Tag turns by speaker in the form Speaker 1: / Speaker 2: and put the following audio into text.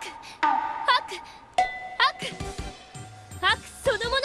Speaker 1: ハクハクハクそのもの